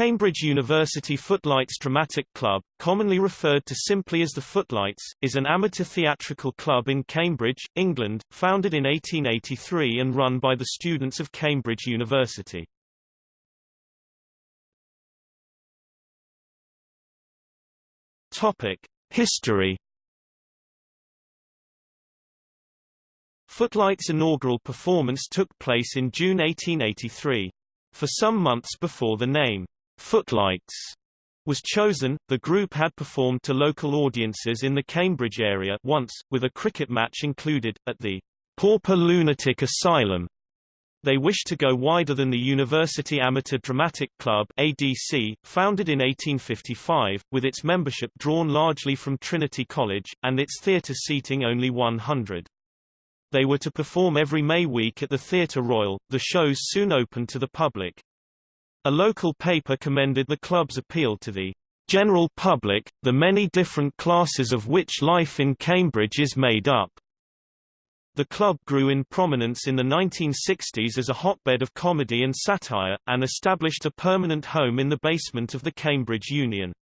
Cambridge University Footlights Dramatic Club, commonly referred to simply as the Footlights, is an amateur theatrical club in Cambridge, England, founded in 1883 and run by the students of Cambridge University. Topic: History Footlights' inaugural performance took place in June 1883. For some months before the name, Footlights was chosen, the group had performed to local audiences in the Cambridge area once, with a cricket match included, at the Pauper Lunatic Asylum. They wished to go wider than the University Amateur Dramatic Club ADC, founded in 1855, with its membership drawn largely from Trinity College, and its theatre seating only 100. They were to perform every May week at the Theatre Royal. The shows soon opened to the public. A local paper commended the club's appeal to the general public, the many different classes of which life in Cambridge is made up. The club grew in prominence in the 1960s as a hotbed of comedy and satire, and established a permanent home in the basement of the Cambridge Union.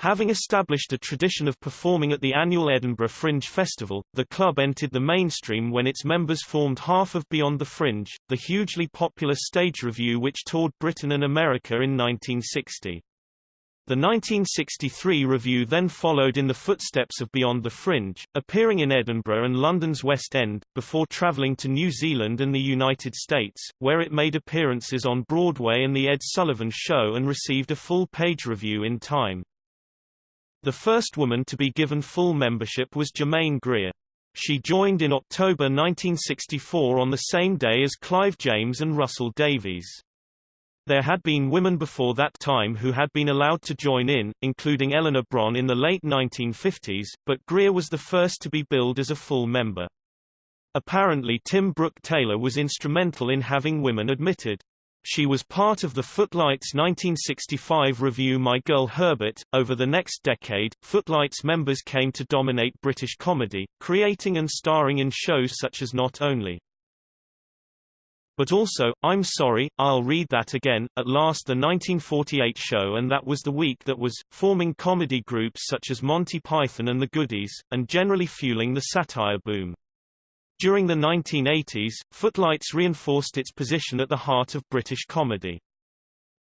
Having established a tradition of performing at the annual Edinburgh Fringe Festival, the club entered the mainstream when its members formed half of Beyond the Fringe, the hugely popular stage revue which toured Britain and America in 1960. The 1963 revue then followed in the footsteps of Beyond the Fringe, appearing in Edinburgh and London's West End, before travelling to New Zealand and the United States, where it made appearances on Broadway and The Ed Sullivan Show and received a full-page review in time. The first woman to be given full membership was Germaine Greer. She joined in October 1964 on the same day as Clive James and Russell Davies. There had been women before that time who had been allowed to join in, including Eleanor Bron in the late 1950s, but Greer was the first to be billed as a full member. Apparently Tim Brooke Taylor was instrumental in having women admitted. She was part of the Footlights 1965 revue My Girl Herbert. Over the next decade, Footlights members came to dominate British comedy, creating and starring in shows such as Not Only. But also, I'm Sorry, I'll Read That Again, at last the 1948 show and That Was the Week That Was, forming comedy groups such as Monty Python and the Goodies, and generally fueling the satire boom. During the 1980s, Footlights reinforced its position at the heart of British comedy.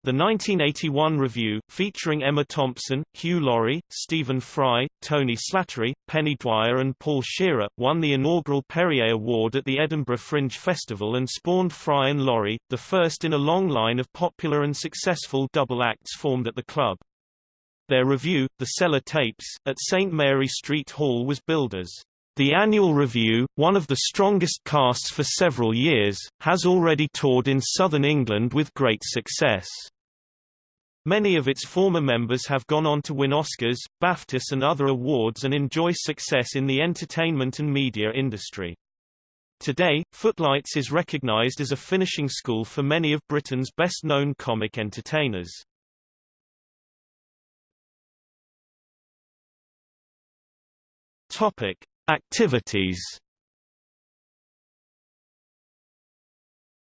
The 1981 revue, featuring Emma Thompson, Hugh Laurie, Stephen Fry, Tony Slattery, Penny Dwyer and Paul Shearer, won the inaugural Perrier Award at the Edinburgh Fringe Festival and spawned Fry and Laurie, the first in a long line of popular and successful double acts formed at the club. Their revue, The Cellar Tapes, at St Mary Street Hall was billed as the annual Revue, one of the strongest casts for several years, has already toured in southern England with great success. Many of its former members have gone on to win Oscars, BAFTAs and other awards and enjoy success in the entertainment and media industry. Today, Footlights is recognized as a finishing school for many of Britain's best-known comic entertainers. Topic: Activities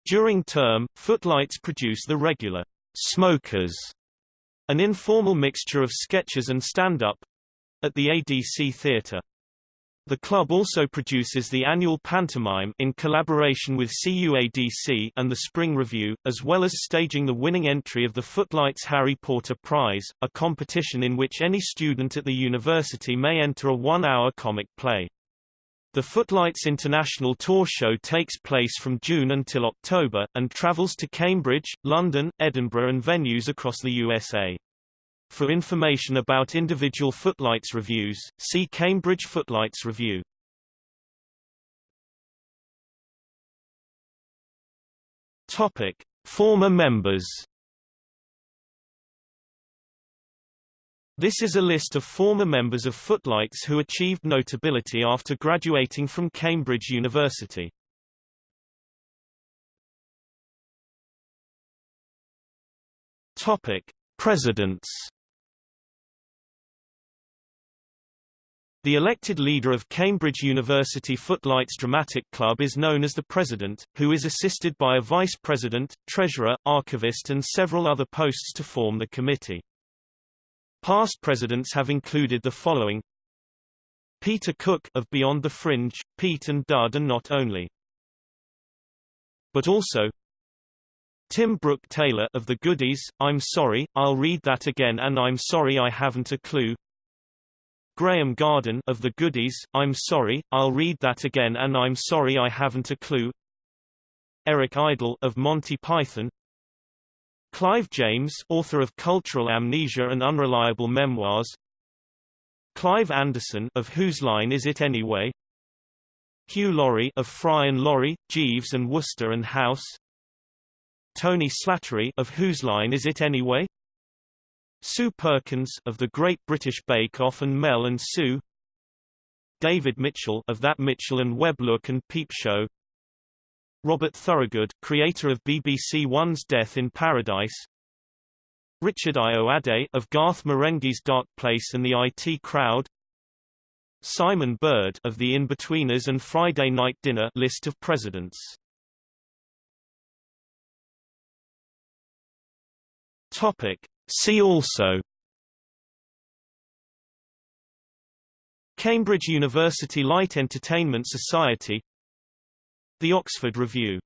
During term, Footlights produce the regular Smokers, an informal mixture of sketches and stand-up at the ADC Theatre. The club also produces the annual pantomime in collaboration with CUADC and the Spring Revue, as well as staging the winning entry of the Footlights Harry Porter Prize, a competition in which any student at the university may enter a one-hour comic play. The Footlights International Tour show takes place from June until October, and travels to Cambridge, London, Edinburgh and venues across the USA. For information about individual Footlights revues, see Cambridge Footlights Revue. Topic: Former members This is a list of former members of Footlights who achieved notability after graduating from Cambridge University. Topic: Presidents. The elected leader of Cambridge University Footlights Dramatic Club is known as the president, who is assisted by a vice president, treasurer, archivist and several other posts to form the committee. Past presidents have included the following Peter Cook of Beyond the Fringe, Pete and Dud and not only. But also Tim Brooke Taylor of The Goodies, I'm sorry, I'll read that again and I'm sorry I haven't a clue. Graeme Garden of The Goodies, I'm sorry, I'll read that again and I'm sorry I haven't a clue. Eric Idle of Monty Python. Clive James, author of Cultural Amnesia and Unreliable Memoirs. Clive Anderson of Whose Line Is It Anyway? Hugh Laurie of Fry and Laurie, Jeeves and Wooster and House. Tony Slattery of Whose Line Is It Anyway? Sue Perkins of The Great British Bake Off and Mel and Sue David Mitchell of That Mitchell and Webb Look and Peep Show Robert Thorogood, creator of BBC One's Death in Paradise Richard Ayoade of Garth Marenghi's Dark Place and the IT Crowd Simon Bird of The In-Betweeners and Friday Night Dinner list of presidents. Topic. See also Cambridge University Light Entertainment Society The Oxford Revue